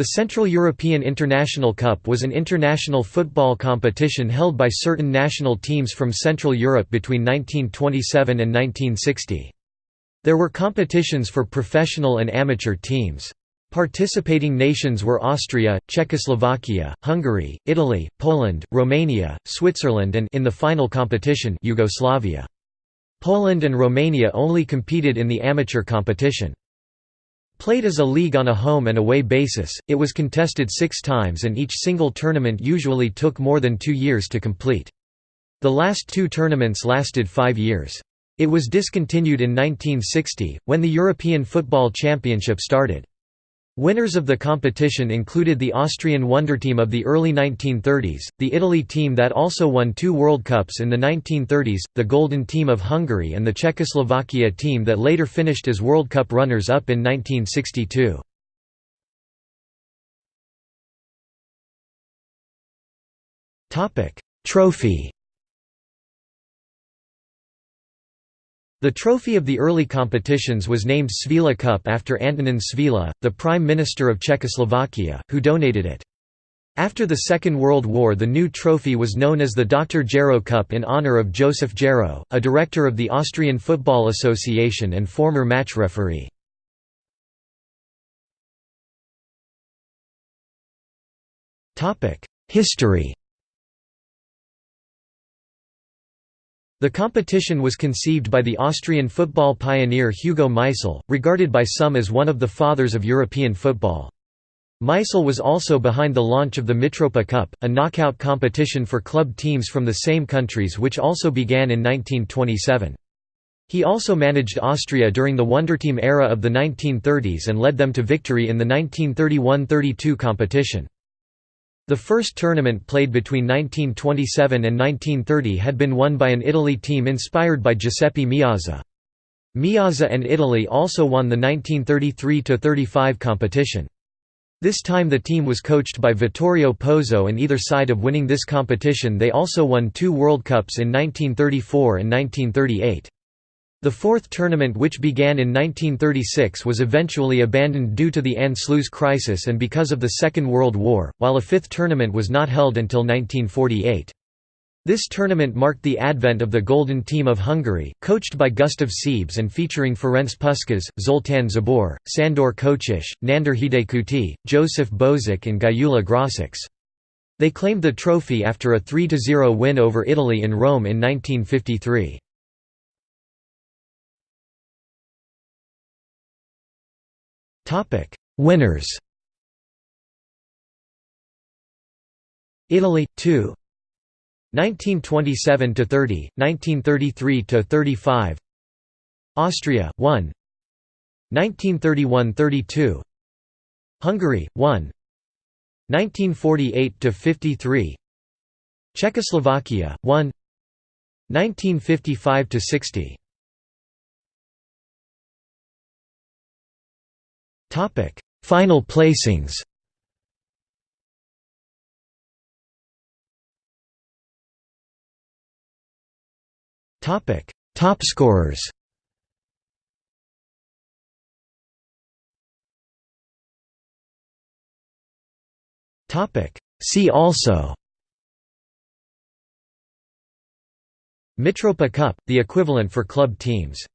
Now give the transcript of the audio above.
The Central European International Cup was an international football competition held by certain national teams from Central Europe between 1927 and 1960. There were competitions for professional and amateur teams. Participating nations were Austria, Czechoslovakia, Hungary, Italy, Poland, Romania, Switzerland and in the final competition Yugoslavia. Poland and Romania only competed in the amateur competition. Played as a league on a home and away basis, it was contested six times and each single tournament usually took more than two years to complete. The last two tournaments lasted five years. It was discontinued in 1960, when the European Football Championship started. Winners of the competition included the Austrian wonder team of the early 1930s, the Italy team that also won two World Cups in the 1930s, the Golden Team of Hungary and the Czechoslovakia team that later finished as World Cup runners-up in 1962. Trophy The trophy of the early competitions was named Švehla Cup after Antonin Švehla, the Prime Minister of Czechoslovakia, who donated it. After the Second World War the new trophy was known as the Dr. Gero Cup in honor of Joseph Gero, a director of the Austrian Football Association and former match referee. History The competition was conceived by the Austrian football pioneer Hugo Meisl, regarded by some as one of the fathers of European football. Meisl was also behind the launch of the Mitropa Cup, a knockout competition for club teams from the same countries which also began in 1927. He also managed Austria during the Wonderteam era of the 1930s and led them to victory in the 1931–32 competition. The first tournament played between 1927 and 1930 had been won by an Italy team inspired by Giuseppe Meazza. Meazza and Italy also won the 1933–35 competition. This time the team was coached by Vittorio Pozzo and either side of winning this competition they also won two World Cups in 1934 and 1938. The fourth tournament which began in 1936 was eventually abandoned due to the Anschluss crisis and because of the Second World War, while a fifth tournament was not held until 1948. This tournament marked the advent of the Golden Team of Hungary, coached by Gustav Sebes and featuring Ferenc Puskas, Zoltán Czibor, Sandor Kocsis, Nandor Hidegkuti, Joseph Bozsik and Gyula Grosics. They claimed the trophy after a 3–0 win over Italy in Rome in 1953. Winners Italy 2 1927 to 30 1933 to 35 Austria 1 1931-32 Hungary 1 1948 to 53 Czechoslovakia 1 1955 Topic: Final placings. Topic: Top scorers. Topic: See also. Mitropa Cup, the equivalent for club teams